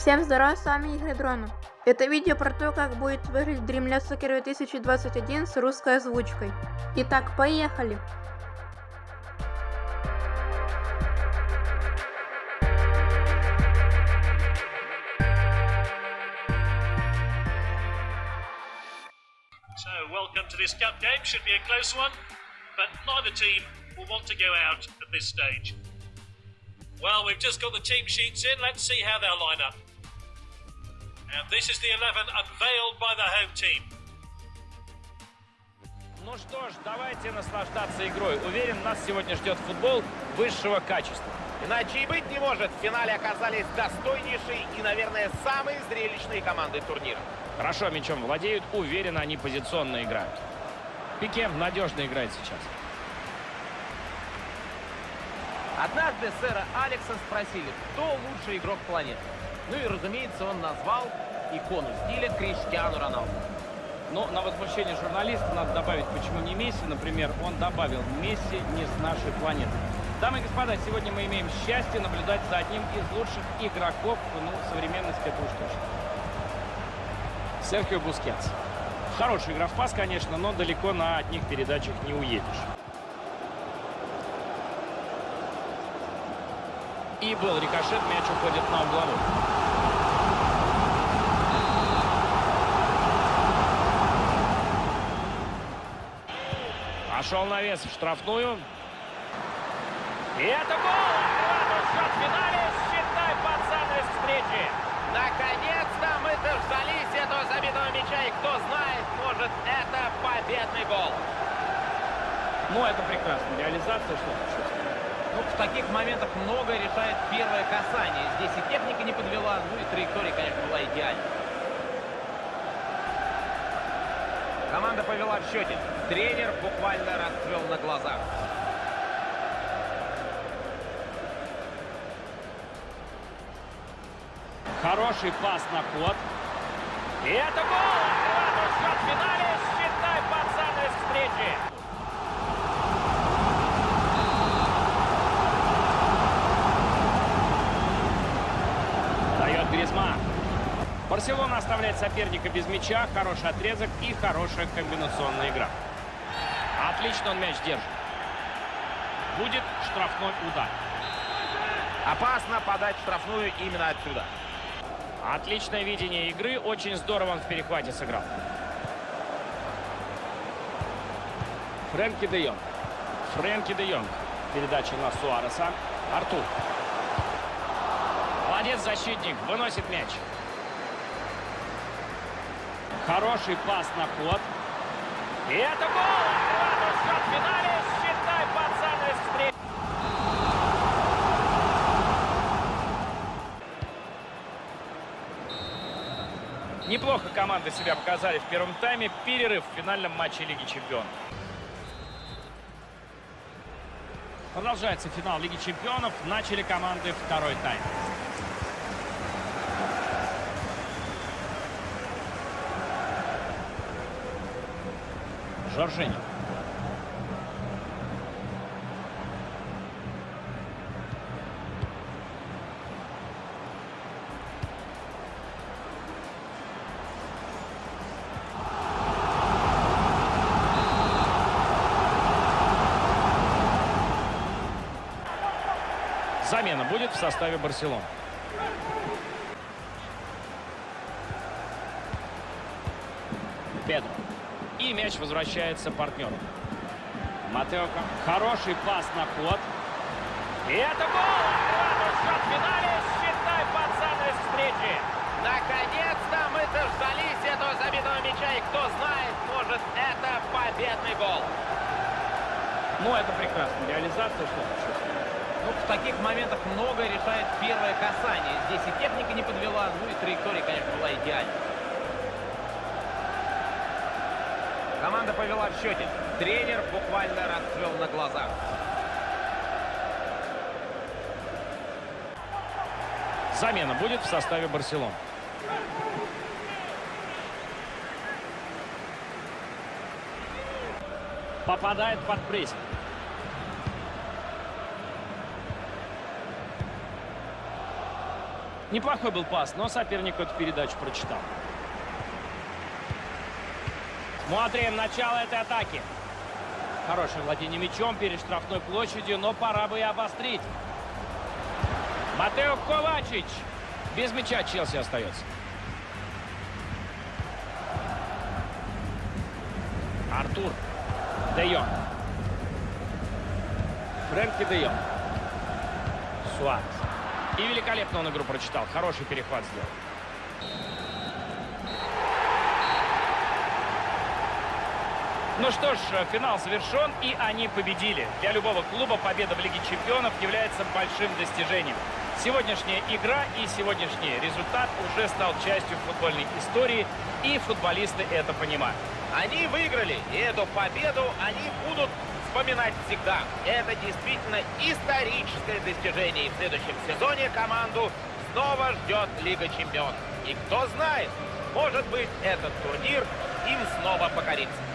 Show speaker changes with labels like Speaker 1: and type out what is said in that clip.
Speaker 1: Всем здорова, с вами Игорь Дронов. Это видео про то, как будет выглядеть Dreamless Soccer 2021 с русской озвучкой. Итак, поехали!
Speaker 2: Well, we've just got the team sheets in. Let's see how they'll line up. And this is the 11 unveiled by the home team.
Speaker 3: Ну что ж, давайте наслаждаться игрой. Уверен, нас сегодня ждет футбол высшего качества.
Speaker 4: Иначе и быть не может. В финале оказались достойнейшие и, наверное, самые зрелищные команды турнира.
Speaker 3: Хорошо мячом владеют, уверенно они позиционно играют. Пике надежно играет сейчас.
Speaker 4: Однажды сэра Алекса спросили, кто лучший игрок планеты. Ну и, разумеется, он назвал икону стиля Криштиану Роналду.
Speaker 3: Но на возмущение журналиста надо добавить, почему не Месси, например, он добавил Месси не с нашей планеты. Дамы и господа, сегодня мы имеем счастье наблюдать за одним из лучших игроков, ну, современности это уж точно. Серхио Бускетс. Хороша игра в пас, конечно, но далеко на одних передачах не уедешь. И был рикошет, мяч уходит на угловой. Пошел навес в штрафную. И это гол! Открывает в финале. Считай под занавес встречи.
Speaker 4: Наконец-то мы дождались этого забитого мяча, и кто знает, может, это победный гол.
Speaker 3: Ну, это прекрасно. Реализация, что
Speaker 4: Ну, в таких моментах многое решает первое касание. Здесь и техника не подвела, ну и траектория, конечно, была идеальной. Команда повела в счете. Тренер буквально расцвел на глазах.
Speaker 3: Хороший пас на ход. И это гол! Открывает счет в финале. Считай под занавес встречи. Дает Гризман. Барселона оставляет соперника без мяча. Хороший отрезок и хорошая комбинационная игра. Отлично он мяч держит. Будет штрафной удар.
Speaker 4: Опасно подать штрафную именно отсюда.
Speaker 3: Отличное видение игры. Очень здорово он в перехвате сыграл. Фрэнки де Йонг. Фрэнки де Йонг. Передача на Суареса. Артур. Молодец защитник. Выносит мяч. Хороший пас на ход. И это гол! Открывает в финале. Считай под занавес встречи. Неплохо команды себя показали в первом тайме. Перерыв в финальном матче Лиги Чемпионов. Продолжается финал Лиги Чемпионов. Начали команды второй тайм. Жоржини. Замена будет в составе Барселоны. Педро. И мяч возвращается партнеру. Матео. Хороший пас на ход. И это гол! Счет в финале. Считай под занавес встречи.
Speaker 4: Наконец-то мы дождались этого забитого мяча, и кто знает, может, это победный гол.
Speaker 3: Ну, это прекрасно. Реализация, что
Speaker 4: Ну, в таких моментах многое решает первое касание. Здесь и техника не подвела, ну и траектория, конечно, была идеальной. Команда повела в счете. Тренер буквально расцвел на глазах.
Speaker 3: Замена будет в составе Барселоны. Попадает под прессинг. Неплохой был пас, но соперник эту передачу прочитал. Смотрим начало этой атаки. Хорошее владение мячом перед штрафной площадью, но пора бы и обострить. Матео Ковачич. Без мяча Челси остается. Артур. Де Йонг. Фрэнки Де Йонг. И великолепно он игру прочитал. Хороший перехват сделал. Ну что ж, финал завершен, и они победили. Для любого клуба победа в Лиге Чемпионов является большим достижением. Сегодняшняя игра и сегодняшний результат уже стал частью футбольной истории, и футболисты это понимают.
Speaker 4: Они выиграли, и эту победу они будут вспоминать всегда. Это действительно историческое достижение. И в следующем сезоне команду снова ждет Лига Чемпионов. И кто знает, может быть, этот турнир им снова покорится.